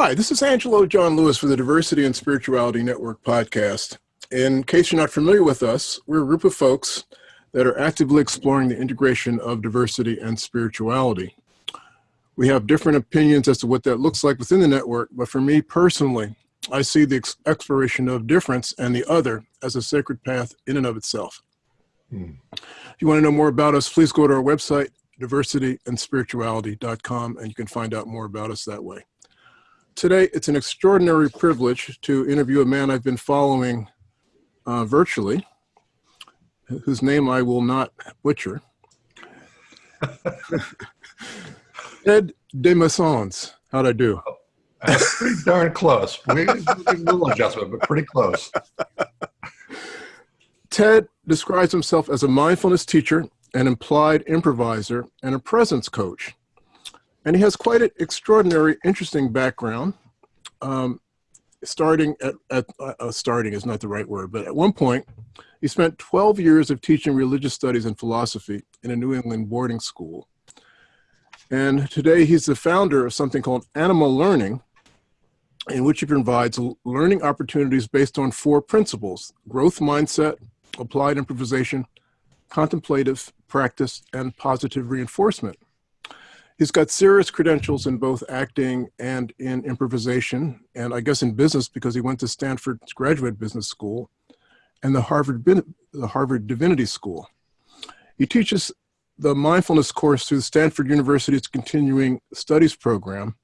Hi, this is Angelo John Lewis for the Diversity and Spirituality Network podcast. In case you're not familiar with us, we're a group of folks that are actively exploring the integration of diversity and spirituality. We have different opinions as to what that looks like within the network, but for me personally, I see the ex exploration of difference and the other as a sacred path in and of itself. Hmm. If you want to know more about us, please go to our website, diversityandspirituality.com, and you can find out more about us that way. Today, it's an extraordinary privilege to interview a man I've been following uh, virtually, whose name I will not butcher. Ted Desmaisons. How'd I do? That's pretty darn close. We, a little adjustment, but pretty close. Ted describes himself as a mindfulness teacher, an applied improviser, and a presence coach. And he has quite an extraordinary, interesting background. Um, starting at, at uh, uh starting is not the right word, but at one point, he spent 12 years of teaching religious studies and philosophy in a New England boarding school. And today he's the founder of something called Anima Learning, in which he provides learning opportunities based on four principles, growth mindset, applied improvisation, contemplative practice, and positive reinforcement. He's got serious credentials in both acting and in improvisation, and I guess in business because he went to Stanford's graduate business school and the Harvard, the Harvard Divinity School. He teaches the mindfulness course through Stanford University's continuing studies program,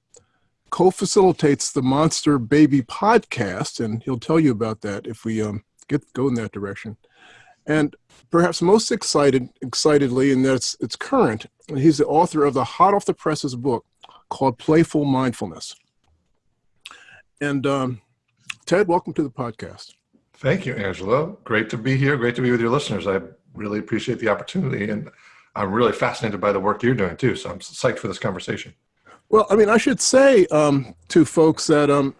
co-facilitates the Monster Baby podcast, and he'll tell you about that if we um, get go in that direction. And perhaps most excited, excitedly, and that's it's current. He's the author of the hot off the presses book called Playful Mindfulness. And um, Ted, welcome to the podcast. Thank you, Angelo. Great to be here. Great to be with your listeners. I really appreciate the opportunity, and I'm really fascinated by the work you're doing too. So I'm psyched for this conversation. Well, I mean, I should say um, to folks that um,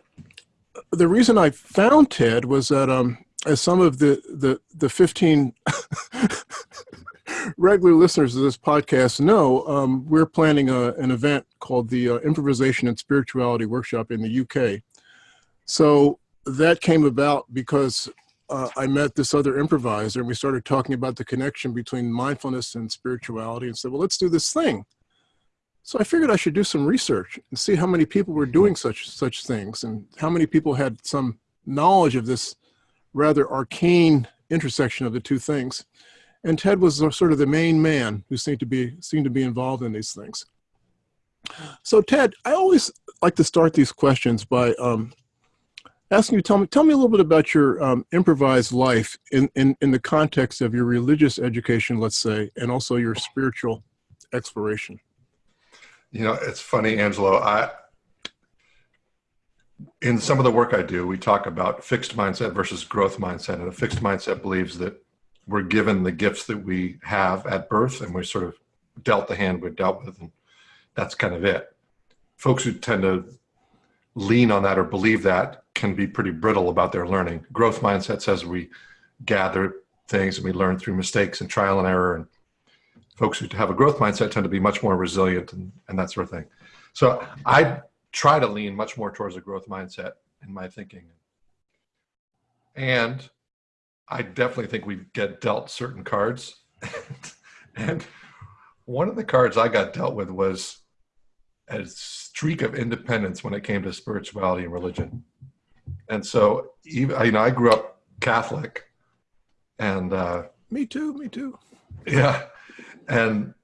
the reason I found Ted was that um, as some of the the the 15 regular listeners of this podcast know, um, we're planning a, an event called the uh, Improvisation and Spirituality Workshop in the UK. So that came about because uh, I met this other improviser and we started talking about the connection between mindfulness and spirituality and said, well, let's do this thing. So I figured I should do some research and see how many people were doing such such things and how many people had some knowledge of this rather arcane intersection of the two things. And Ted was sort of the main man who seemed to be seemed to be involved in these things. So Ted, I always like to start these questions by um, asking you, tell me, tell me a little bit about your um, improvised life in, in, in the context of your religious education, let's say, and also your spiritual exploration. You know, it's funny, Angelo. I in some of the work I do, we talk about fixed mindset versus growth mindset. And a fixed mindset believes that we're given the gifts that we have at birth and we're sort of dealt the hand we're dealt with. And that's kind of it. Folks who tend to lean on that or believe that can be pretty brittle about their learning. Growth mindset says we gather things and we learn through mistakes and trial and error. And folks who have a growth mindset tend to be much more resilient and, and that sort of thing. So I try to lean much more towards a growth mindset in my thinking. And I definitely think we get dealt certain cards. and one of the cards I got dealt with was a streak of independence when it came to spirituality and religion. And so even, you know, I grew up Catholic and, uh, me too, me too. Yeah. And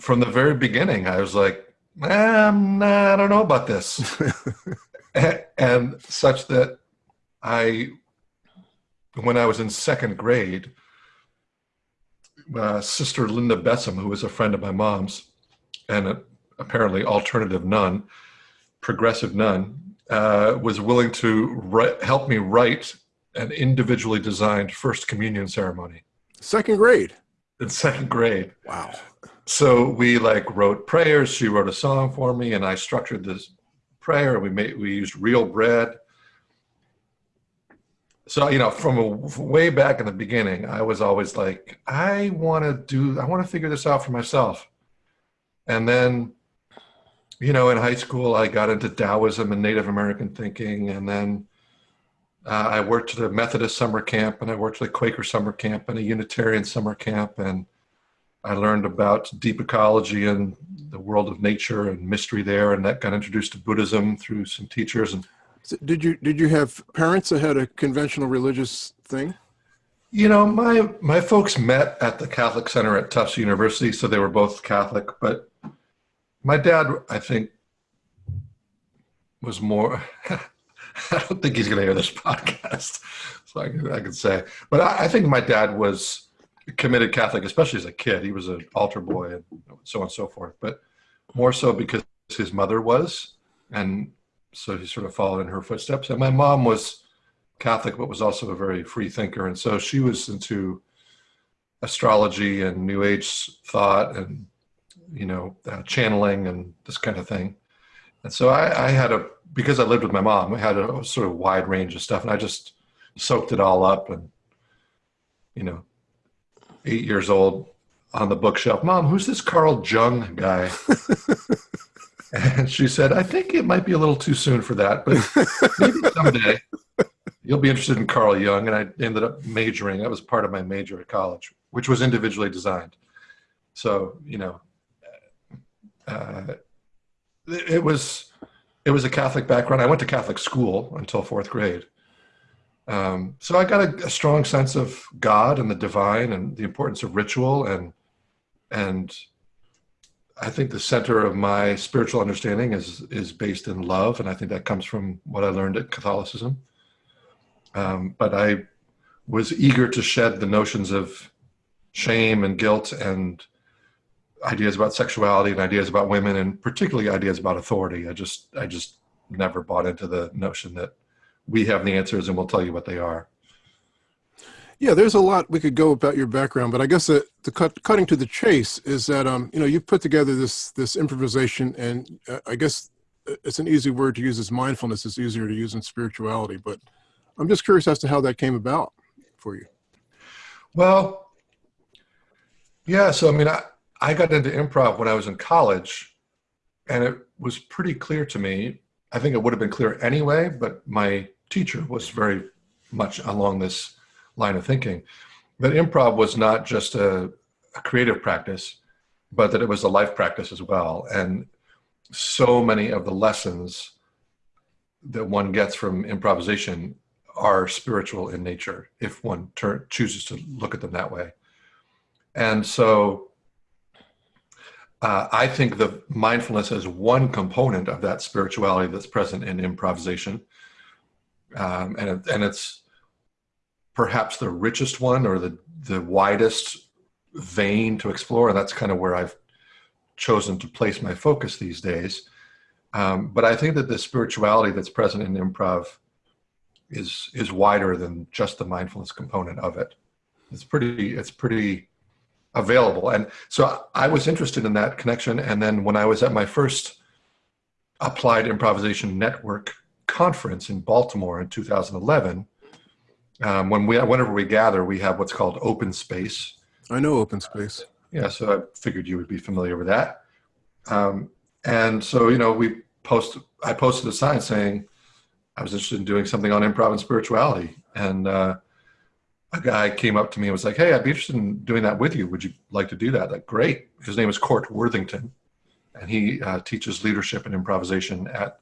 from the very beginning, I was like, um, nah, I don't know about this. and, and such that I, when I was in second grade, uh, Sister Linda Bessem, who was a friend of my mom's and a, apparently alternative nun, progressive nun, uh, was willing to help me write an individually designed first communion ceremony. Second grade? In second grade. Wow so we like wrote prayers. She wrote a song for me, and I structured this prayer. We made we used real bread. So you know, from a, way back in the beginning, I was always like, I want to do, I want to figure this out for myself. And then you know, in high school, I got into Taoism and Native American thinking, and then uh, I worked at a Methodist summer camp, and I worked at a Quaker summer camp, and a Unitarian summer camp, and I learned about deep ecology and the world of nature and mystery there, and that got introduced to Buddhism through some teachers. And So Did you did you have parents that had a conventional religious thing? you know, my my folks met at the Catholic Center at Tufts University, so they were both Catholic. But my dad, I think, was more. I don't think he's going to hear this podcast, so I can, I can say. But I, I think my dad was committed Catholic, especially as a kid. He was an altar boy and so on and so forth. But more so because his mother was, and so he sort of followed in her footsteps. And my mom was Catholic, but was also a very free thinker, and so she was into astrology and New Age thought, and you know, uh, channeling and this kind of thing. And so I, I had a because I lived with my mom, I had a sort of wide range of stuff, and I just soaked it all up. And you know, eight years old on the bookshelf, Mom, who's this Carl Jung guy? and she said, I think it might be a little too soon for that, but maybe someday you'll be interested in Carl Jung. And I ended up majoring. That was part of my major at college, which was individually designed. So you know, uh, it was it was a Catholic background. I went to Catholic school until fourth grade. Um, so I got a, a, strong sense of God and the divine and the importance of ritual and and I think the center of my spiritual understanding is is based in love, and I think that comes from what I learned at Catholicism. Um, but I was eager to shed the notions of shame and guilt and ideas about sexuality and ideas about women and particularly ideas about authority. I just I just never bought into the notion that we have the answers and we'll tell you what they are. Yeah, there's a lot we could go about your background, but I guess the, the cut, cutting to the chase is that um, you know you've put together this this improvisation, and uh, I guess it's an easy word to use as mindfulness. It's easier to use in spirituality, but I'm just curious as to how that came about for you. Well, yeah. So I mean, I, I got into improv when I was in college, and it was pretty clear to me. I think it would have been clear anyway, but my teacher was very much along this line of thinking that improv was not just a, a creative practice, but that it was a life practice as well. And so many of the lessons that one gets from improvisation are spiritual in nature if one chooses to look at them that way. And so uh, I think the mindfulness is one component of that spirituality that's present in improvisation. Um, and, it, and it's perhaps the richest one or the, the widest vein to explore. And that's kind of where I've chosen to place my focus these days. Um, but I think that the spirituality that's present in improv is is wider than just the mindfulness component of it. It's pretty it's pretty available. And so I was interested in that connection. And then when I was at my first Applied Improvisation Network conference in Baltimore in 2011, um, when we whenever we gather, we have what's called open space. I know open space. Yeah, so I figured you would be familiar with that. Um, and so you know, we post. I posted a sign saying I was interested in doing something on improv and spirituality, and uh, a guy came up to me and was like, "Hey, I'd be interested in doing that with you. Would you like to do that?" Like, great. His name is Cort Worthington, and he uh, teaches leadership and improvisation at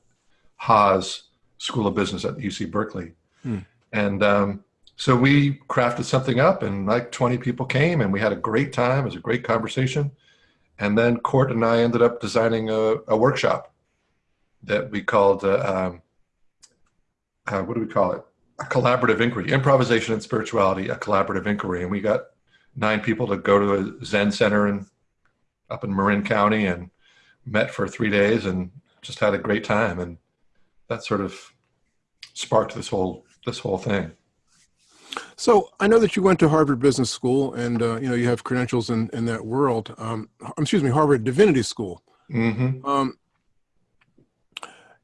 Haas School of Business at UC Berkeley. Hmm. And um, so we crafted something up, and like 20 people came, and we had a great time. It was a great conversation. And then Cort and I ended up designing a, a workshop that we called, uh, um, uh, what do we call it? A collaborative inquiry, improvisation and spirituality, a collaborative inquiry. And we got nine people to go to a Zen center and up in Marin County and met for three days and just had a great time. And that sort of sparked this whole this whole thing. So I know that you went to Harvard Business School, and uh, you know you have credentials in in that world. Um, excuse me, Harvard Divinity School. Mm-hmm. Um,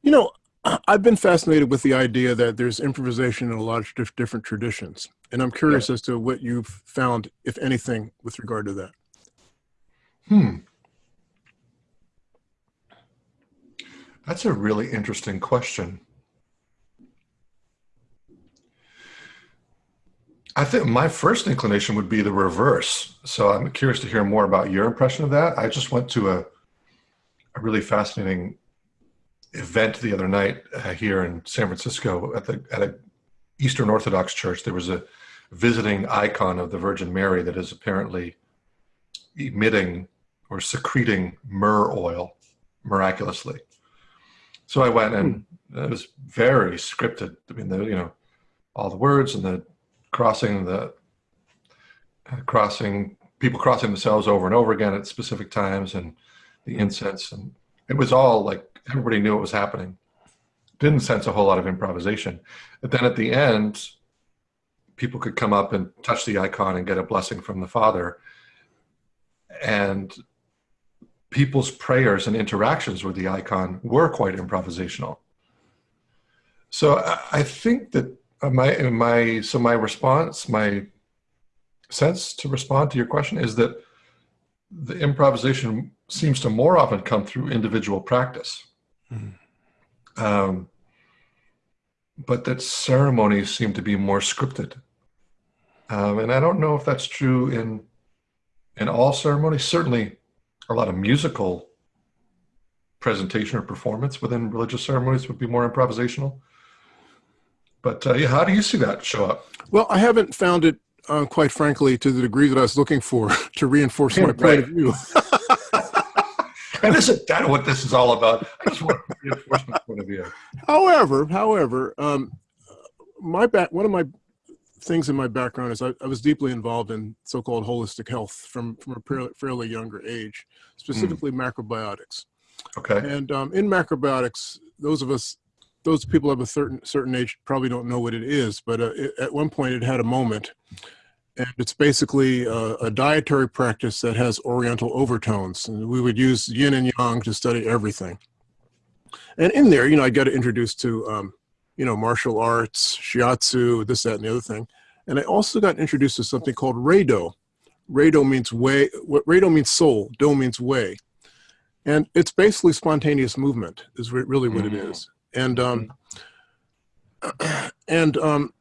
you know, I've been fascinated with the idea that there's improvisation in a lot of different traditions, and I'm curious yeah. as to what you've found, if anything, with regard to that. Hmm. That's a really interesting question. I think my first inclination would be the reverse. So I'm curious to hear more about your impression of that. I just went to a, a really fascinating event the other night uh, here in San Francisco at the at a Eastern Orthodox church. There was a visiting icon of the Virgin Mary that is apparently emitting or secreting myrrh oil miraculously. So I went and it was very scripted. I mean, the, you know, all the words and the crossing the uh, crossing people crossing themselves over and over again at specific times and the incense and it was all like everybody knew what was happening. Didn't sense a whole lot of improvisation. But then at the end, people could come up and touch the icon and get a blessing from the Father. And people's prayers and interactions with the icon were quite improvisational. So I think that my my so my response, my sense to respond to your question is that the improvisation seems to more often come through individual practice. Mm. Um, but that ceremonies seem to be more scripted. Um, and I don't know if that's true in in all ceremonies. Certainly, a lot of musical presentation or performance within religious ceremonies would be more improvisational. But uh, yeah, how do you see that show up? Well, I haven't found it, uh, quite frankly, to the degree that I was looking for to reinforce my right. point of view. and isn't that what this is all about? I just want to reinforce my point of view. However, however, um, my back, one of my things in my background is I, I was deeply involved in so-called holistic health from, from a fairly younger age, specifically mm. macrobiotics. Okay. And um, in macrobiotics, those of us, those people of a certain certain age probably don't know what it is, but uh, it, at one point it had a moment, and it's basically a, a, dietary practice that has Oriental overtones. And we would use yin and yang to study everything. And in there, you know, I got introduced to um, you know, martial arts, shiatsu, this, that, and the other thing. And I also got introduced to something called Reido. Reido means way, what Reido means soul, do means way. And it's basically spontaneous movement is really what it mm. is. And, um, and, um,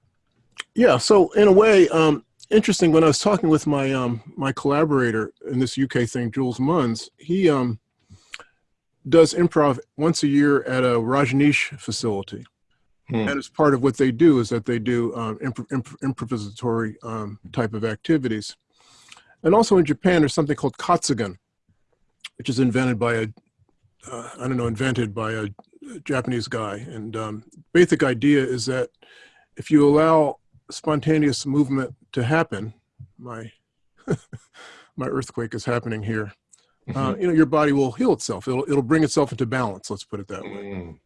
yeah, so in a way, um, interesting, when I was talking with my, um, my collaborator in this UK thing, Jules Munns, he, um, does improv once a year at a Rajneesh facility. Hmm. And as part of what they do is that they do um, imp imp improvisatory um, type of activities. And also in Japan, there's something called Katsugen, which is invented by a, uh, I don't know, invented by a Japanese guy. And um, basic idea is that if you allow spontaneous movement to happen, my, my earthquake is happening here, mm -hmm. uh, you know, your body will heal itself. It'll, it'll bring itself into balance, let's put it that way. Mm.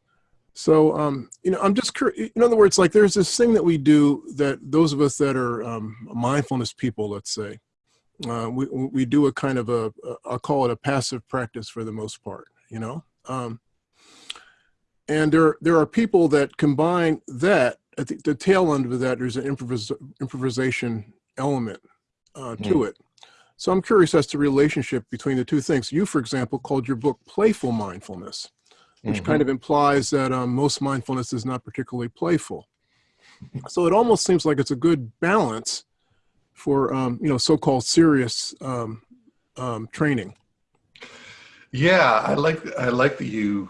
So, um, you know, I'm just in other words, like there's this thing that we do that those of us that are um, mindfulness people, let's say, uh, we, we do a kind of a, a, I'll call it a passive practice for the most part, you know? Um, and there, there are people that combine that, at the, the tail end of that, there's an improvis improvisation element uh, to mm. it. So I'm curious as to relationship between the two things. You, for example, called your book Playful Mindfulness which mm -hmm. kind of implies that um, most mindfulness is not particularly playful. So it almost seems like it's a good balance for, um, you know, so-called serious um, um training. Yeah, I like, I like that you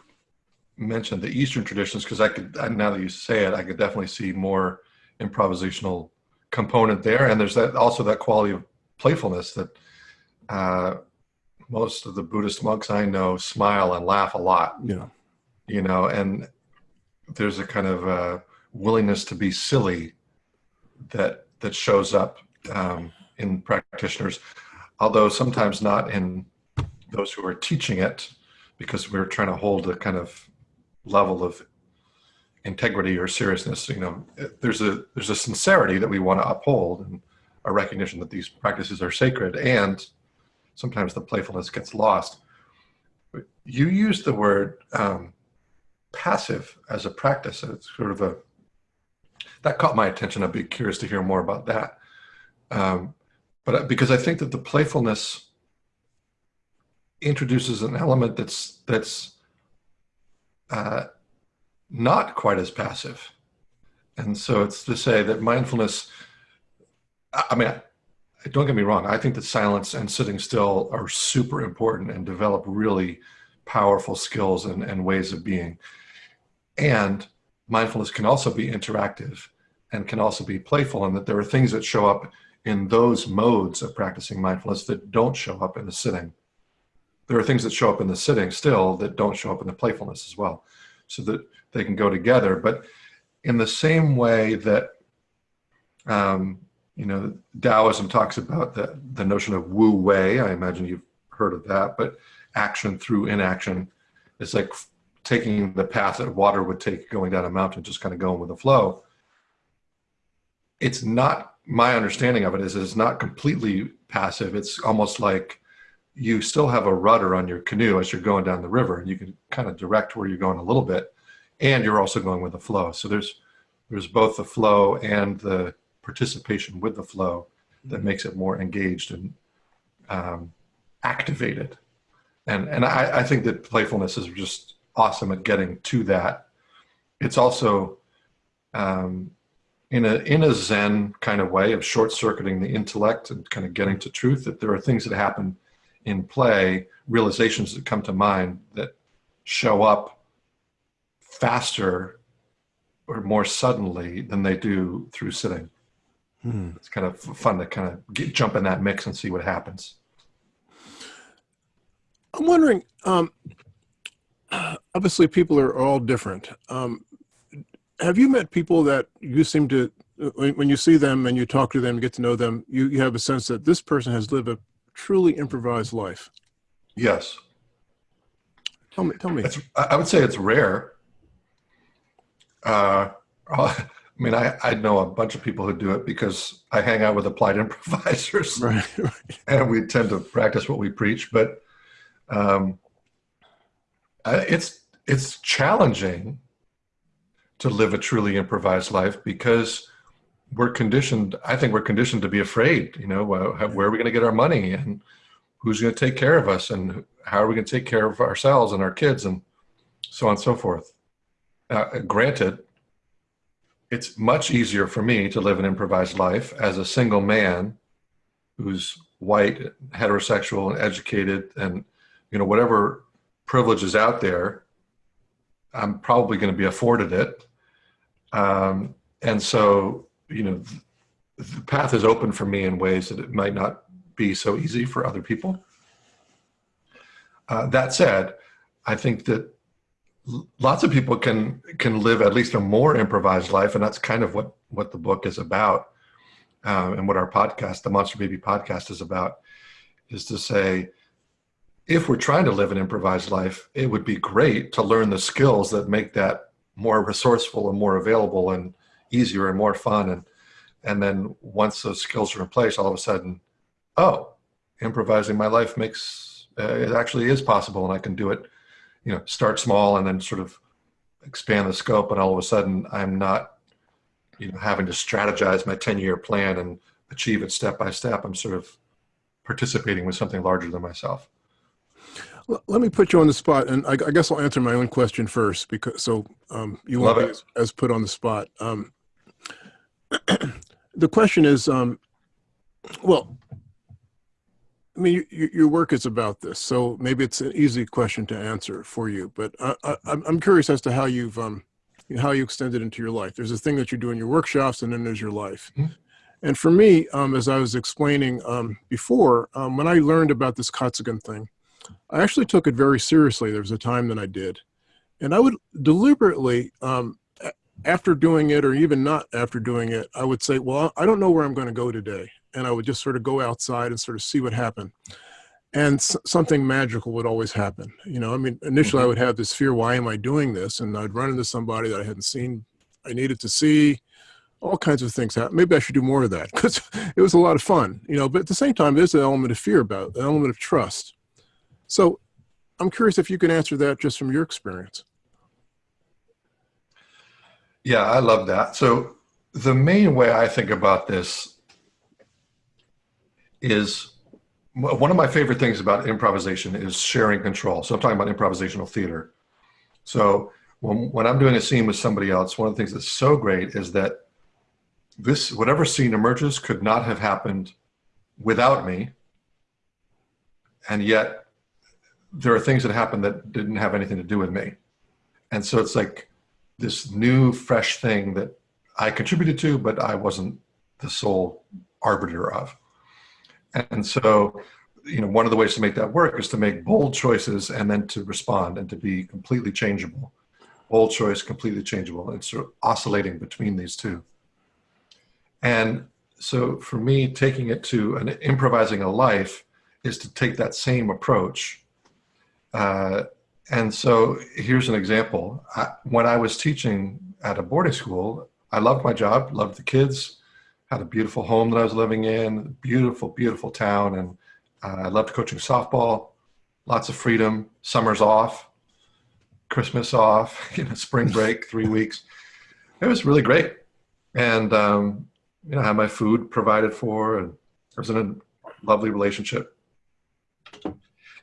mentioned the Eastern traditions because I could, now that you say it, I could definitely see more improvisational component there. And there's that also that quality of playfulness that uh, most of the Buddhist monks I know smile and laugh a lot. Yeah you know, and there's a kind of uh, willingness to be silly that that shows up um, in practitioners, although sometimes not in those who are teaching it, because we're trying to hold a kind of level of integrity or seriousness. You know, there's a there's a sincerity that we want to uphold and a recognition that these practices are sacred, and sometimes the playfulness gets lost. You use the word um, passive as a practice. It's sort of a, that caught my attention. I'd be curious to hear more about that. Um, but because I think that the playfulness introduces an element that's, that's uh, not quite as passive. And so it's to say that mindfulness, I mean, don't get me wrong, I think that silence and sitting still are super important and develop really powerful skills and, and ways of being. And mindfulness can also be interactive and can also be playful and that there are things that show up in those modes of practicing mindfulness that don't show up in the sitting. There are things that show up in the sitting still that don't show up in the playfulness as well. So that they can go together. But in the same way that, um, you know, Taoism talks about the, the notion of wu wei, I imagine you've heard of that, but action through inaction. It's like taking the path that water would take going down a mountain, just kind of going with the flow. It's not, my understanding of it is it's not completely passive. It's almost like you still have a rudder on your canoe as you're going down the river and you can kind of direct where you're going a little bit and you're also going with the flow. So there's, there's both the flow and the participation with the flow that makes it more engaged and um, activated. And, and I, I think that playfulness is just awesome at getting to that. It's also um, in a in a Zen kind of way of short circuiting the intellect and kind of getting to truth. That there are things that happen in play, realizations that come to mind that show up faster or more suddenly than they do through sitting. Hmm. It's kind of fun to kind of get, jump in that mix and see what happens. I'm wondering, um, obviously people are all different. Um, have you met people that you seem to, when you see them and you talk to them, get to know them, you, you have a sense that this person has lived a truly improvised life? Yes. Tell me, tell me. It's, I would say it's rare. Uh, I mean, I, I know a bunch of people who do it because I hang out with applied improvisers, right, right. and we tend to practice what we preach. But um, it's it's challenging to live a truly improvised life because we're conditioned. I think we're conditioned to be afraid. You know, where are we going to get our money, and who's going to take care of us, and how are we going to take care of ourselves and our kids, and so on and so forth. Uh, granted, it's much easier for me to live an improvised life as a single man who's white, heterosexual, and educated, and you know whatever privileges out there, I'm probably going to be afforded it. Um, and so, you know, the path is open for me in ways that it might not be so easy for other people. Uh, that said, I think that lots of people can can live at least a more improvised life, and that's kind of what what the book is about, uh, and what our podcast, the Monster Baby podcast, is about, is to say, if we're trying to live an improvised life, it would be great to learn the skills that make that more resourceful and more available and easier and more fun. And and then once those skills are in place, all of a sudden, oh, improvising my life makes uh, it actually is possible, and I can do it you know, start small and then sort of expand the scope. And all of a sudden I'm not, you know, having to strategize my 10 year plan and achieve it step by step. I'm sort of participating with something larger than myself. Let me put you on the spot, and I, I guess I'll answer my own question first, because so um, you won't be as, as, put on the spot. Um, the question is, um, well, I mean, you, your work is about this, so maybe it's an easy question to answer for you. But I, am curious as to how you've um, how you extend it into your life. There's a thing that you do in your workshops, and then there's your life. Mm -hmm. And for me, um, as I was explaining um, before, um, when I learned about this Katsugen thing, I actually took it very seriously. There was a time that I did, and I would deliberately, um, after doing it, or even not after doing it, I would say, "Well, I don't know where I'm going to go today." and I would just sort of go outside and sort of see what happened. And something magical would always happen. You know, I mean, initially. I mm-hmm. would have this fear, why am I doing this? And I'd run into somebody that I hadn't seen, I needed to see, all kinds of things happen. Maybe I should do more of that because it was a lot of fun, you know, but at the same time, there's an element of fear about it, an element of trust. So I'm curious if you can answer that just from your experience. Yeah, I love that. So the main way I think about this is one of my favorite things about improvisation is sharing control. So I'm talking about improvisational theater. So when, when I'm doing a scene with somebody else, one of the things that's so great is that this, whatever scene emerges could not have happened without me. And yet there are things that happen that didn't have anything to do with me. And so it's like this new, fresh thing that I contributed to, but I wasn't the sole arbiter of. And so, you know, one of the ways to make that work is to make bold choices and then to respond and to be completely changeable. Bold choice, completely changeable. It's sort of oscillating between these two. And so for me, taking it to an improvising a life is to take that same approach. Uh, and so here's an example. I, when I was teaching at a boarding school, I loved my job, loved the kids, had a beautiful home that I was living in, beautiful, beautiful town. And uh, I loved coaching softball, lots of freedom, summers off, Christmas off, you know, spring break, three weeks. It was really great. And, um, you know, I had my food provided for and I was in a lovely relationship.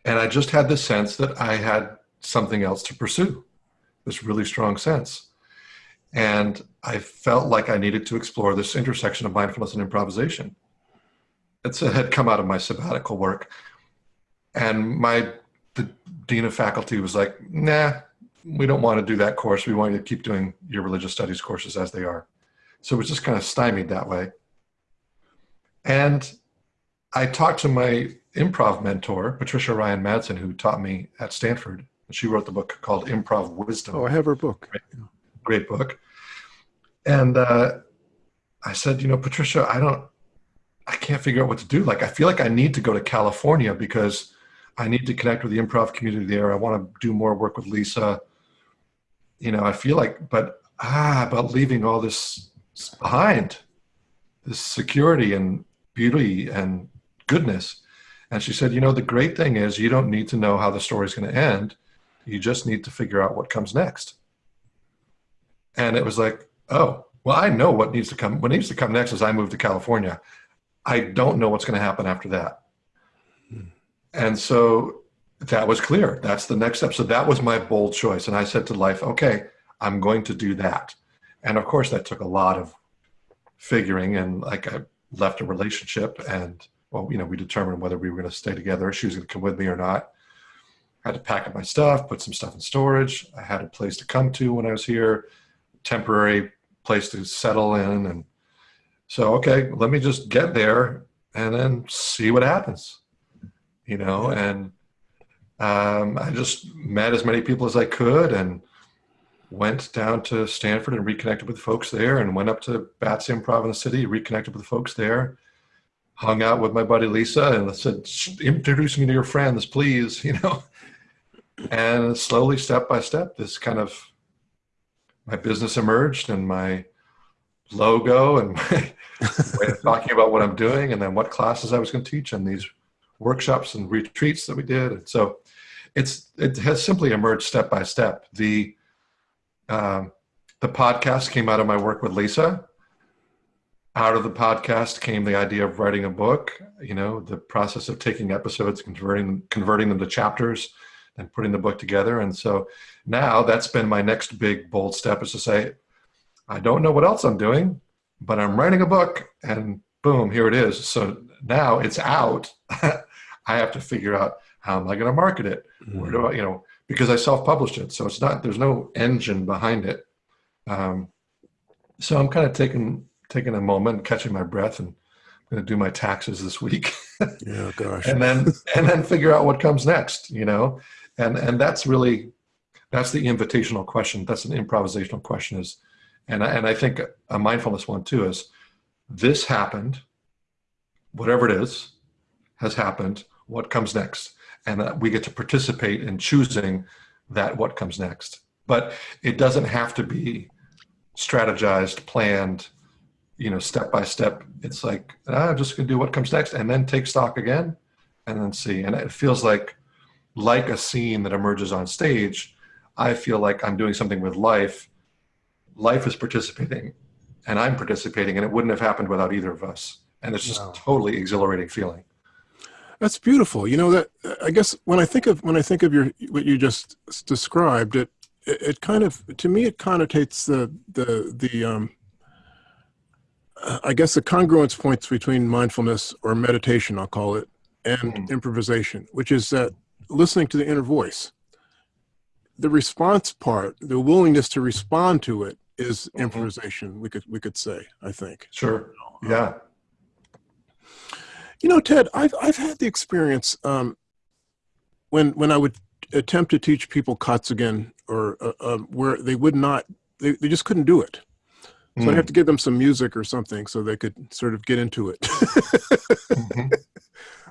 And I just had this sense that I had something else to pursue, this really strong sense. And I felt like I needed to explore this intersection of mindfulness and improvisation. It's a, had come out of my sabbatical work. And my the dean of faculty was like, nah, we don't want to do that course. We want you to keep doing your religious studies courses as they are. So it was just kind of stymied that way. And I talked to my improv mentor, Patricia Ryan Madson, who taught me at Stanford. She wrote the book called Improv Wisdom. Oh, I have her book. Great, great book. And uh, I said, you know, Patricia, I don't, I can't figure out what to do. Like, I feel like I need to go to California because I need to connect with the improv community there. I want to do more work with Lisa. You know, I feel like, but ah, about leaving all this behind, this security and beauty and goodness. And she said, you know, the great thing is you don't need to know how the story's going to end. You just need to figure out what comes next. And it was like, oh, well, I know what needs to come. What needs to come next is I move to California. I don't know what's going to happen after that. Hmm. And so that was clear. That's the next step. So that was my bold choice. And I said to life, okay, I'm going to do that. And of course, that took a lot of figuring. And like I left a relationship and, well, you know, we determined whether we were going to stay together. She was going to come with me or not. I had to pack up my stuff, put some stuff in storage. I had a place to come to when I was here, temporary place to settle in. And so, okay, let me just get there and then see what happens, you know, and um, I just met as many people as I could and went down to Stanford and reconnected with folks there and went up to Bats Improv in the city, reconnected with folks there, hung out with my buddy Lisa and I said, introduce me to your friends, please, you know, and slowly step by step, this kind of, my business emerged and my logo and my way of talking about what I'm doing and then what classes I was going to teach and these workshops and retreats that we did. And so it's, it has simply emerged step by step. The, um, the podcast came out of my work with Lisa. Out of the podcast came the idea of writing a book. You know, the process of taking episodes, converting converting them to chapters, and putting the book together. And so now that's been my next big bold step is to say, I don't know what else I'm doing, but I'm writing a book, and boom, here it is. So now it's out. I have to figure out how am I going to market it? Where do I, you know, because I self-published it. So it's not, there's no engine behind it. Um, so I'm kind of taking, taking a moment, catching my breath and I'm going to do my taxes this week. yeah, gosh. and then, and then figure out what comes next, you know? And, and that's really, that's the invitational question. That's an improvisational question is, and I, and I think a mindfulness one too is this happened, whatever it is, has happened, what comes next? and that we get to participate in choosing that what comes next. But it doesn't have to be strategized, planned, you know, step by step. It's like, ah, I'm just gonna do what comes next and then take stock again and then see. And it feels like, like a scene that emerges on stage, I feel like I'm doing something with life. Life is participating and I'm participating and it wouldn't have happened without either of us. And it's just no. totally exhilarating feeling. That's beautiful. You know that I guess when I think of when I think of your what you just described, it it, kind of, to me, it connotates the, the, the, um, I guess the congruence points between mindfulness or meditation, I'll call it, and Mm. improvisation, which is that listening to the inner voice. The response part, the willingness to respond to it is Mhm. improvisation, we could, we could say, I think. Sure. Yeah. You know, Ted, I've I've had the experience um, when when I would attempt to teach people Katsugen or uh, um, where they would not, they, they just couldn't do it. So I'd Mm. have to give them some music or something so they could sort of get into it. Mhm. Well,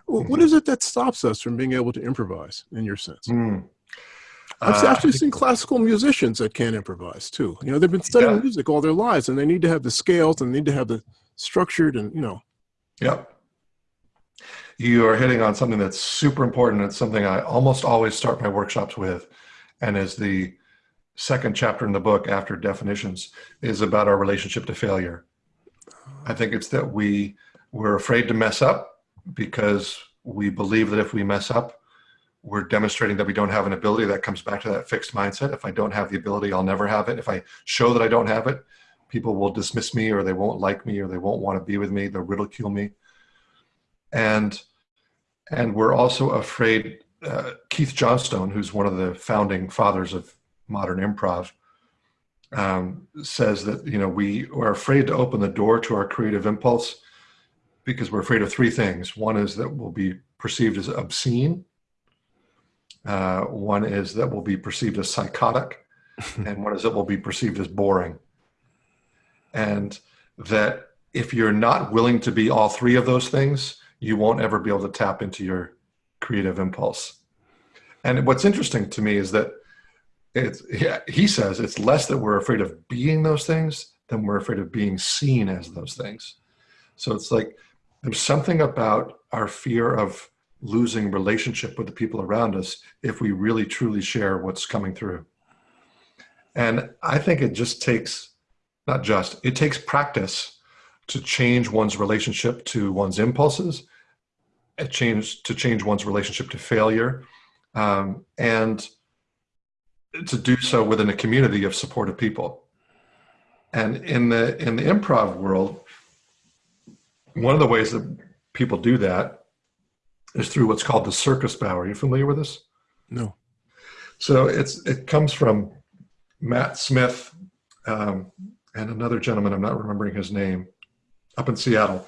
what is it that stops us from being able to improvise, in your sense? Mm. I've Uh, actually seen classical musicians that can't improvise too. You know, they've been studying Yeah. music all their lives, and they need to have the scales and they need to have the structured and you know. Yep. You are hitting on something that's super important. It's something I almost always start my workshops with, and is the second chapter in the book after definitions is about our relationship to failure. I think it's that we we're afraid to mess up because we believe that if we mess up, we're demonstrating that we don't have an ability. That comes back to that fixed mindset. If I don't have the ability, I'll never have it. If I show that I don't have it, people will dismiss me or they won't like me or they won't want to be with me. They'll ridicule me. And and we're also afraid. Uh, Keith Johnstone, who's one of the founding fathers of modern improv, um, says that you know we are afraid to open the door to our creative impulse because we're afraid of three things. One is that we'll be perceived as obscene. Uh, one is that we'll be perceived as psychotic, and one is that we'll be perceived as boring. And that if you're not willing to be all three of those things, you won't ever be able to tap into your creative impulse. And what's interesting to me is that it's, yeah, he says it's less that we're afraid of being those things than we're afraid of being seen as those things. So it's like there's something about our fear of losing relationship with the people around us if we really truly share what's coming through. And I think it just takes, not just, it takes practice to change one's relationship to one's impulses, it change to change one's relationship to failure, um, and to do so within a community of supportive people. And in the in the improv world, one of the ways that people do that is through what's called the circus bow. Are you familiar with this? No. So it's it comes from Matt Smith um, and another gentleman. I'm not remembering his name up in Seattle,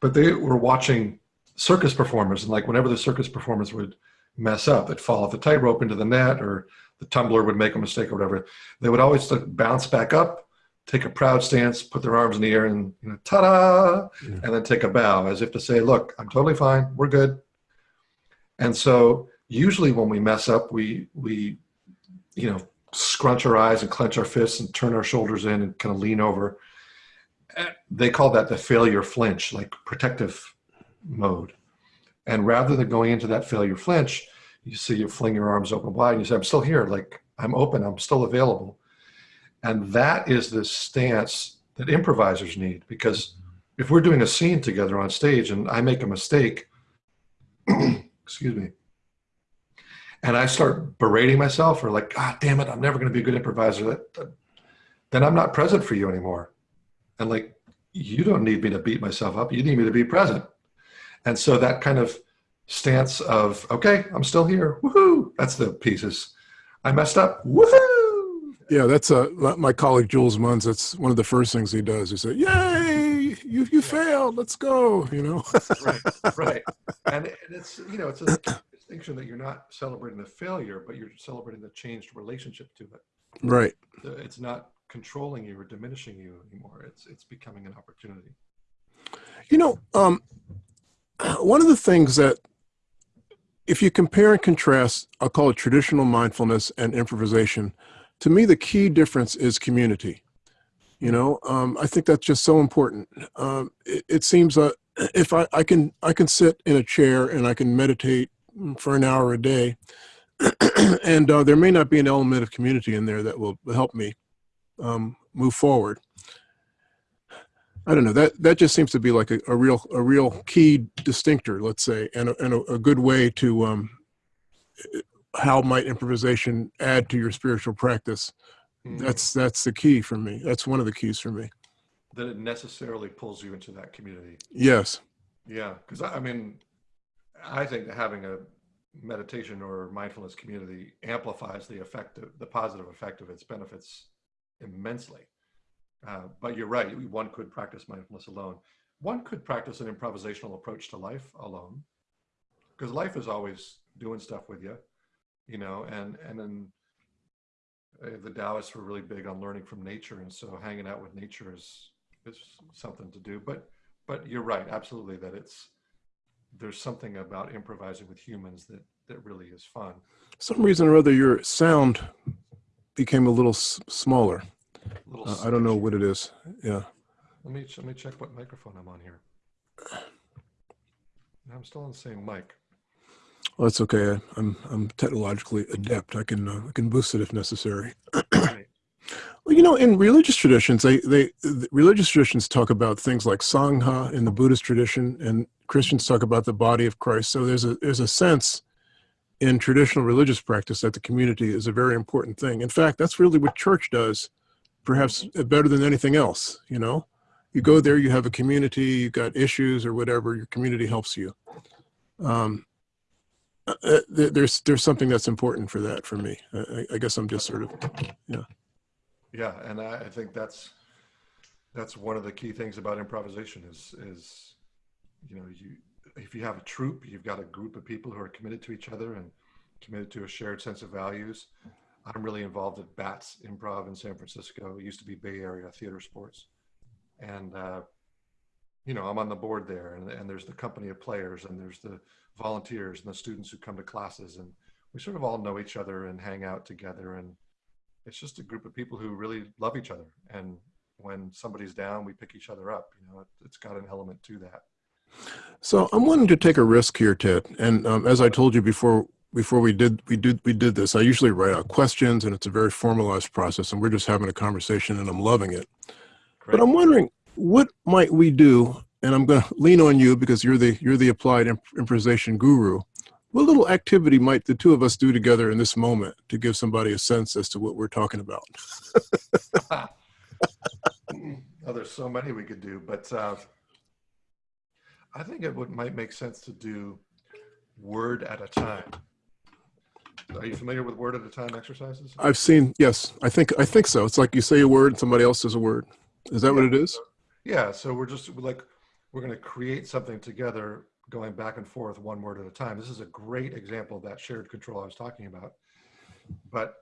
but they were watching circus performers, and like whenever the circus performers would mess up, they'd fall off the tightrope into the net, or the tumbler would make a mistake, or whatever. They would always like, bounce back up, take a proud stance, put their arms in the air, and you know, ta-da, Yeah. and then take a bow as if to say, "Look, I'm totally fine. We're good." And so, usually, when we mess up, we we, you know, scrunch our eyes and clench our fists and turn our shoulders in and kind of lean over. Eh, They call that the failure flinch, like protective mode. And rather than going into that failure flinch, you see you fling your arms open wide and you say, I'm still here, like I'm open, I'm still available. And that is the stance that improvisers need because if we're doing a scene together on stage and I make a mistake, excuse me, and I start berating myself or like, God damn it, I'm never going to be a good improviser, that, that- then I'm not present for you anymore. And like, you don't need me to beat myself up. You need me to be present. And so that kind of stance of, okay, I'm still here. Woohoo. That's the pieces. I messed up. Woohoo. Yeah, that's uh, my colleague Jules Munns. That's one of the first things he does. He said, "Yay, you you failed. Let's go." You know. right, right. And, and it's, you know, it's a distinction that you're not celebrating the failure, but you're celebrating the changed relationship to it. right. It's not controlling you or diminishing you anymore. It's, it's becoming an opportunity. You know, um, one of the things that, if you compare and contrast, I'll call it traditional mindfulness and improvisation. To me, the key difference is community. You know, um, I think that's just so important. Um, it, it seems that if I, I can I can sit in a chair and I can meditate for an hour a day, and uh, there may not be an element of community in there that will help me um, move forward. I don't know that that just seems to be like a, a real a real key distinctor, let's say, and a, and a, a good way to um, how might improvisation add to your spiritual practice? Mm. That's that's the key for me. That's one of the keys for me. that it necessarily pulls you into that community. Yes. Yeah, because I I mean, I think that having a meditation or mindfulness community amplifies the effect, of, the positive effect of its benefits immensely. Uh, but you're right, one could practice mindfulness alone. One could practice an improvisational approach to life alone, because life is always doing stuff with you, you know. And and then uh, the Taoists were really big on learning from nature, and so hanging out with nature is is something to do. But but you're right, absolutely, that it's there's something about improvising with humans that that really is fun. Some reason or other, your sound became a little s- smaller. Little Uh, I don't know what it is. Yeah. Let me let me check what microphone I'm on here. I'm still on the same mic. Well, that's okay. I'm I'm technologically adept. I can uh, I can boost it if necessary. Right. Well, you know, in religious traditions, they they the religious traditions talk about things like sangha in the Buddhist tradition, and Christians talk about the body of Christ. So there's a there's a sense in traditional religious practice that the community is a very important thing. In fact, that's really what church does, perhaps better than anything else. You know, you go there, you have a community, you've got issues or whatever, your community helps you. Um, uh, there's there's something that's important for that for me. I, I- I guess I'm just sort of yeah. Yeah, and I, I think that's that's one of the key things about improvisation is is you know you if you have a troupe, you've got a group of people who are committed to each other and committed to a shared sense of values. I'm really involved at Bats Improv in San Francisco. It used to be Bay Area Theater Sports, and uh, you know I'm on the board there, and, and there's the company of players, and there's the volunteers and the students who come to classes, and we sort of all know each other and hang out together, and it's just a group of people who really love each other, and when somebody's down, we pick each other up. You know, it, it's got an element to that. So I'm wanting to take a risk here, Ted. And um, as I told you before, before we did we did we did this, I usually write out questions, and it's a very formalized process, and we're just having a conversation, and I'm loving it. Great. But I'm wondering, what might we do? And I'm going to lean on you because you're the you're the applied imp- improvisation guru. What little activity might the two of us do together in this moment to give somebody a sense as to what we're talking about? oh, there's so many we could do, but uh, I think it would might make sense to do word at a time. Are you familiar with word at a time exercises? I've seen. Yes, I think I think so. It's like you say a word, and somebody else says a word. Is that what it is? Yeah, so we're just like we're going to create something together, going back and forth one word at a time. This is a great example of that shared control I was talking about. But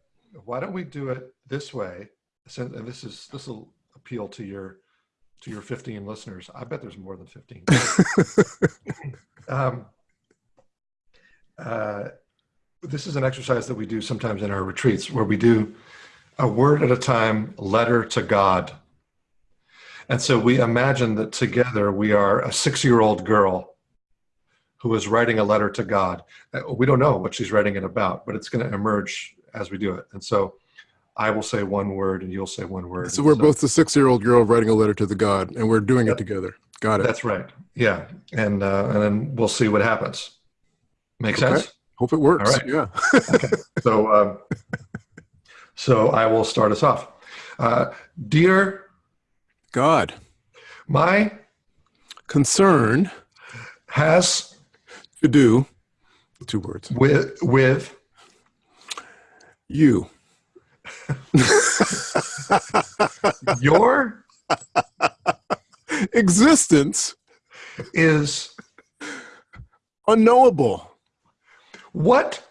why don't we do it this way? Since and this is this will appeal to your to your 15 listeners. I bet there's more than 15. um, uh, this is an exercise that we do sometimes in our retreats where we do a word at a time, letter to God. And so we imagine that together we are a six year old girl who is writing a letter to God. Uh, We don't know what she's writing it about, but it's going to emerge as we do it. And so I will say one word and you'll say one word. So we're both the six-year-old girl writing a letter to the God, and we're doing it together. Got it. That's right. Yeah. And, uh, and then we'll see what happens. Make Okay. sense? Hope it works. All right. Yeah. So, um, so I will start us off. Uh, dear, God, my concern has to do two words. with with You. your Existence is unknowable. what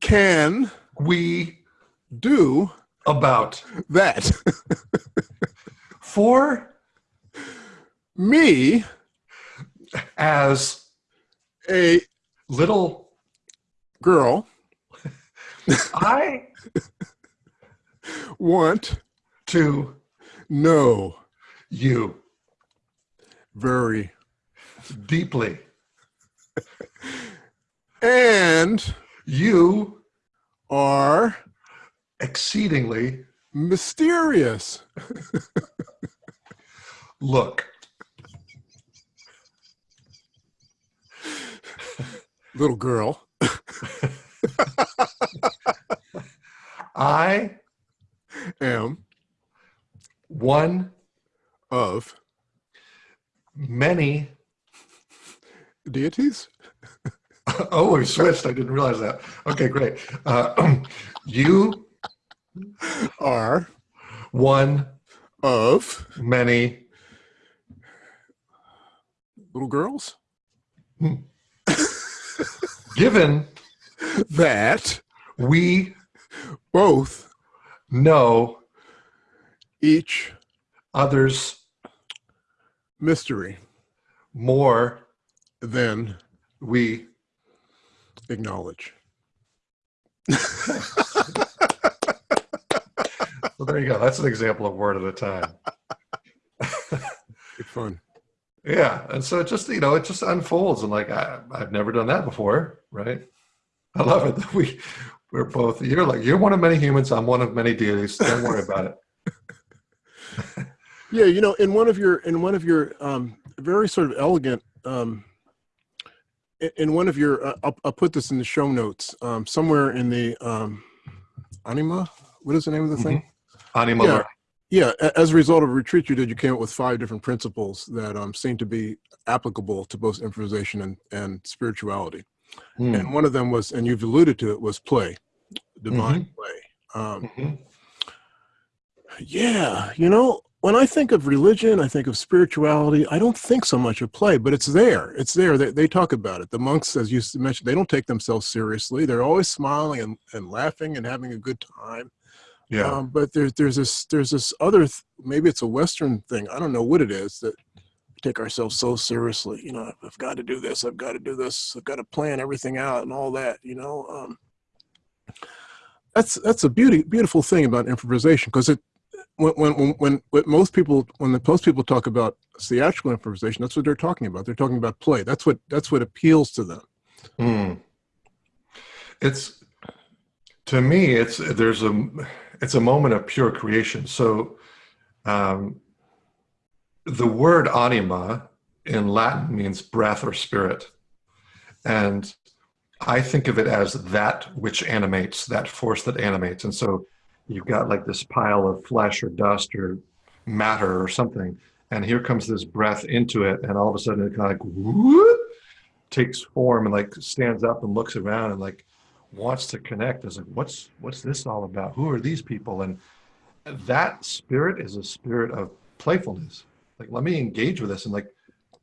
Can we do about that. for Me, as a little girl, I want to know you very deeply. and You are exceedingly mysterious. look. Little girl, I Am one of many. deities? Oh, we switched. I didn't realize that. Okay, great. Uh, you Are one of many. little girls? Hmm. Given That we both know each others mystery more than we acknowledge. well there you go that's an example of word at a time Good fun. yeah and so it just you know it just unfolds and like I, i've never done that before right i love it that we we're both you're like you're one of many humans i'm one of many deities don't worry about it Yeah, you know, in one of your in one of your um, very sort of elegant um, in- one of your uh, I'll, I'll put this in the show notes um, somewhere in the um, anima. What is the name of the thing? Anima Yeah. learning. Yeah, as a result of a retreat you did, you came up with five different principles that um, seem to be applicable to both improvisation and, and spirituality. Hmm. And one of them was, and you've alluded to it, was play, divine play. Um, Mhm. yeah, you know, when I think of religion, I think of spirituality. I don't think so much of play, but it's there. It's there. They, they talk about it. The monks, as you mentioned, they don't take themselves seriously. They're always smiling and, and laughing and having a good time. Yeah Um, but there's there's this there's this other th- maybe it's a Western thing. I don't know what it is that take ourselves so seriously. You know, I've got to do this. I've got to do this. I've got to plan everything out and all that. You know, um, that's that's a beauty beautiful thing about improvisation because it when when when, most people when the most people talk about theatrical improvisation, that's what they're talking about. They're talking about play. That's what that's what appeals to them. Hmm. It's to me, it's there's a it's a moment of pure creation. So um, the word anima in Latin means breath or spirit, and I think of it as that which animates, that force that animates. And so you've got like this pile of flesh or dust or matter or something, and here comes this breath into it, and all of a sudden it kind of like whoop, takes form and like stands up and looks around and like wants to connect. Is like, what's what's this all about? Who are these people? And that spirit is a spirit of playfulness. Like, let me engage with this and like,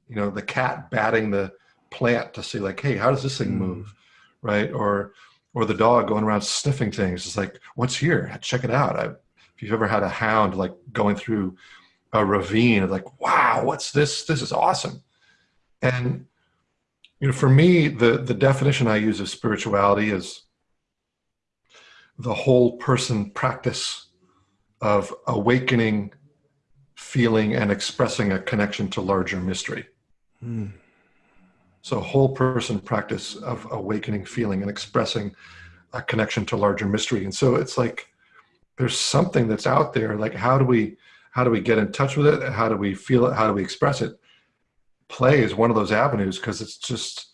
you know, the cat batting the plant to see like, hey, how does this thing Mm. move, right? Or or the dog going around sniffing things. It's like, what's here? Check it out. I, if you've ever had a hound like going through a ravine, like, wow, what's this? This is awesome. And you know, for me, the the definition I use of spirituality is the whole person practice of awakening, feeling, and expressing a connection to larger mystery. Hmm. So, whole person practice of awakening, feeling, and expressing a connection to larger mystery. And so, it's like there's something that's out there. Like, how do we how do we get in touch with it? How do we feel it? How do we express it? Play is one of those avenues because it's just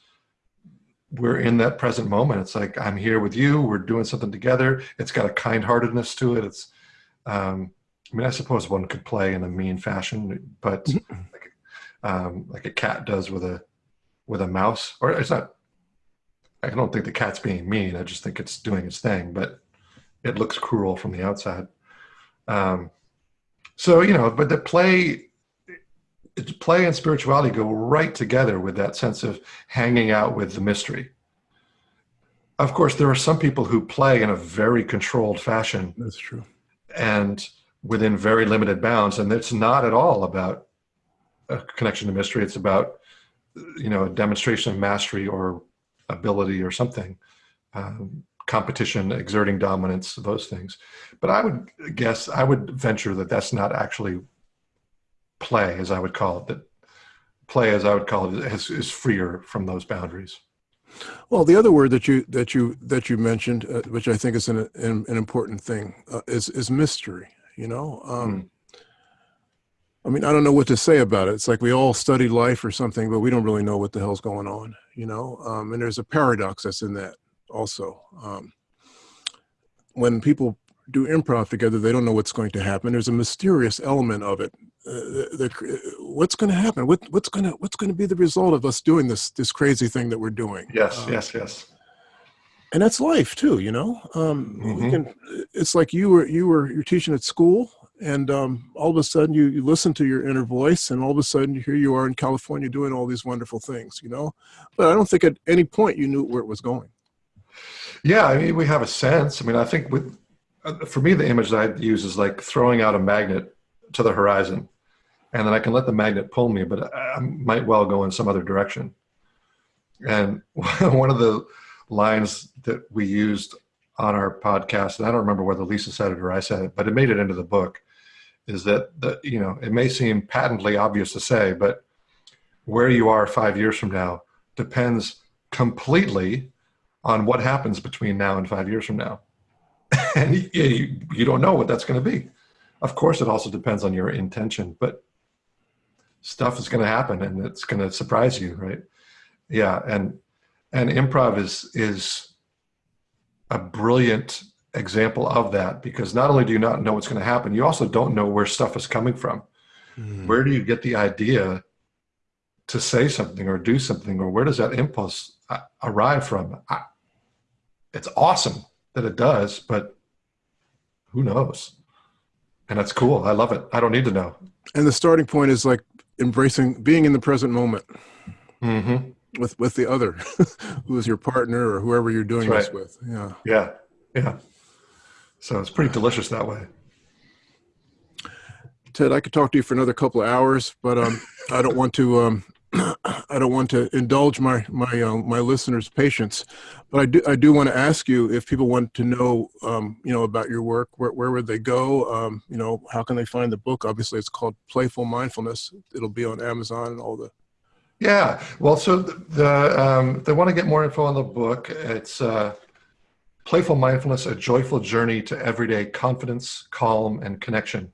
we're in that present moment. It's like I'm here with you. We're doing something together. It's got a kind-heartedness to it. It's um, I mean, I suppose one could play in a mean fashion, but like, um, like a cat does with a with a mouse, or it's not. I don't think the cat's being mean. I just think it's doing its thing, but it looks cruel from the outside. Um, so you know, but the play, play and spirituality go right together with that sense of hanging out with the mystery. Of course, there are some people who play in a very controlled fashion That's true. and within very limited bounds and it's not at all about a connection to mystery it's about you know a demonstration of mastery or ability or something um, competition exerting dominance those things but i would guess i would venture that that's not actually play as i would call it that play as i would call it is, is freer from those boundaries Well, the other word that you that you that you mentioned, uh, which I think is an an, an important thing, uh, is is mystery. You know, um, I mean, I don't know what to say about it. It's like we all study life or something, but we don't really know what the hell's going on. You know, um, and there's a paradox that's in that also. Um, when people do improv together, they don't know what's going to happen. There's a mysterious element of it. Uh, the, the, what's going to happen? What, what's going to what's going to be the result of us doing this this crazy thing that we're doing? Yes, um, yes, yes. And that's life too, you know. Um, Mhm. we can, it's like you were you were you're teaching at school, and um, all of a sudden you, you listen to your inner voice, and all of a sudden here you are in California doing all these wonderful things, you know. But I don't think at any point you knew where it was going. Yeah, I mean, we have a sense. I mean, I think with uh, Uh, for me, the image that I use is like throwing out a magnet to the horizon, and then I can let the magnet pull me, but I, I might well go in some other direction. And one of the lines that we used on our podcast, and I don't remember whether Lisa said it or I said it, but it made it into the book, is that the you know it may seem patently obvious to say, but where you are five years from now depends completely on what happens between now and five years from now. and you, you, don't know what that's going to be. Of course, it also depends on your intention, but stuff is going to happen and it's going to surprise you, right? Yeah, and and improv is is a brilliant example of that because not only do you not know what's going to happen, you also don't know where stuff is coming from. Where do you get the idea to say something or do something, or where does that impulse uh, arrive from? I, it's awesome that it does, but who knows? And that's cool. I love it. I don't need to know. And the starting point is like embracing being in the present moment Mm-hmm. with with the other, who is your partner or whoever you're doing That's this with. Yeah. Yeah. Yeah. So it's pretty delicious that way. Ted, I could talk to you for another couple of hours, but um, I don't want to. Um, I don't want to indulge my my uh, my listeners' patience, but I do I do want to ask you if people want to know, um, you know, about your work. Where where would they go? Um, you know, how can they find the book? Obviously, it's called Playful Mindfulness. It'll be on Amazon and all the. Yeah. Well, so the, the um, they want to get more info on the book. It's uh, Playful Mindfulness: A Joyful Journey to Everyday Confidence, Calm, and Connection.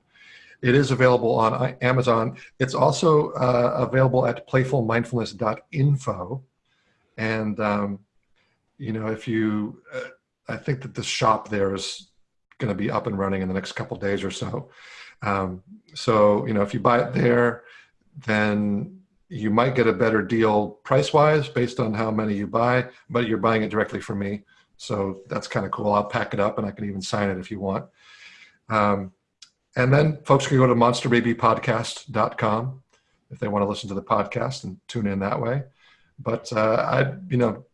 It is available on Amazon. It's also uh, available at playfulmindfulness.info. And um, you know, if you, uh, I think that the shop there is going to be up and running in the next couple days or so. Um, so you know, if you buy it there, then you might get a better deal price wise based on how many you buy, but you're buying it directly from me. So that's kind of cool. I'll pack it up and I can even sign it if you want. Um, and then folks can go to monsterbabypodcast.com if they want to listen to the podcast and tune in that way. But uh, I, you know,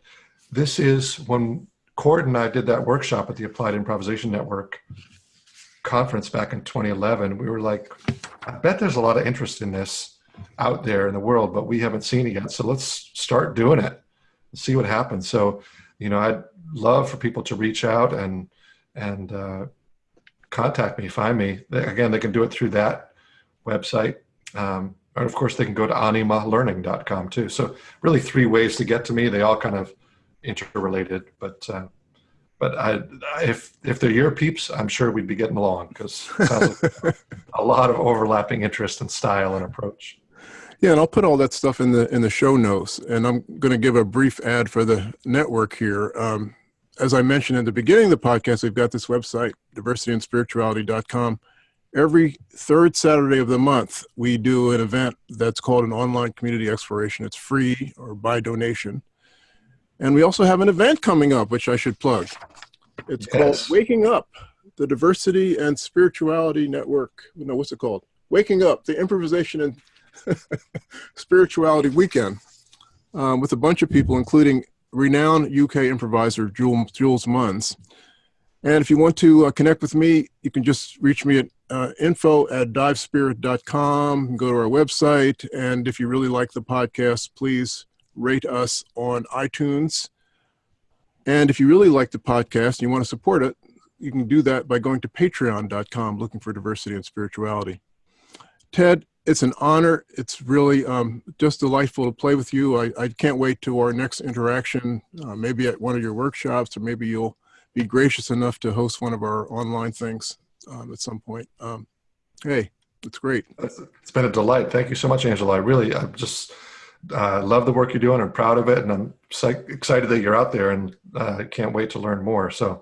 this is when Cort and I did that workshop at the Applied Improvisation Network conference back in 2011. We were like, I bet there's a lot of interest in this out there in the world, but we haven't seen it yet. So let's start doing it and see what happens. So, you know, I'd love for people to reach out and and uh, contact me, find me. Again, they can do it through that website. Um, and of course, they can go to animalearning.com too. So really three ways to get to me. They all kind of interrelated, but uh, but I, if if they're your peeps, I'm sure we'd be getting along because like a lot of overlapping interest and style and approach. Yeah, and I'll put all that stuff in the in the show notes. And I'm going to give a brief ad for the network here. Um, as I mentioned in the beginning of the podcast, we've got this website, diversityandspirituality.com. Every third Saturday of the month, we do an event that's called an online community exploration. It's free or by donation. And we also have an event coming up, which I should plug. It's Yes. called Waking Up, the Diversity and Spirituality Network. No, what's it called? Waking Up, the Improvisation and Spirituality Weekend um, with a bunch of people, including renowned UK improviser Jules, Munns. And if you want to uh, connect with me, you can just reach me at uh, info at divespirit.com, go to our website. And if you really like the podcast, please rate us on iTunes. And if you really like the podcast and you want to support it, you can do that by going to patreon.com, looking for diversity and spirituality. Ted, it's an honor. It's really um, just delightful to play with you. I, I can't wait to our next interaction, uh, maybe at one of your workshops, or maybe you'll be gracious enough to host one of our online things um, at some point. Um, hey, it's great. It's been a delight. Thank you so much, Angela. I really, I'm just uh, love the work you're doing. I'm proud of it, and I'm excited that you're out there, and uh, can't wait to learn more. So,